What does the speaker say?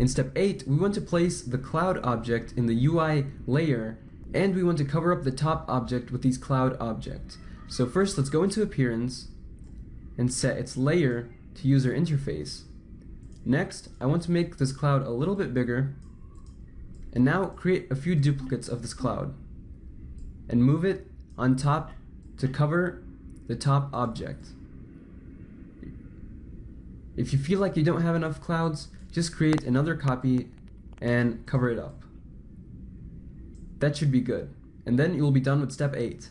In step 8, we want to place the cloud object in the UI layer and we want to cover up the top object with these cloud objects. So first let's go into appearance and set its layer to user interface. Next, I want to make this cloud a little bit bigger and now create a few duplicates of this cloud and move it on top to cover the top object. If you feel like you don't have enough clouds, just create another copy and cover it up. That should be good. And then you will be done with step 8.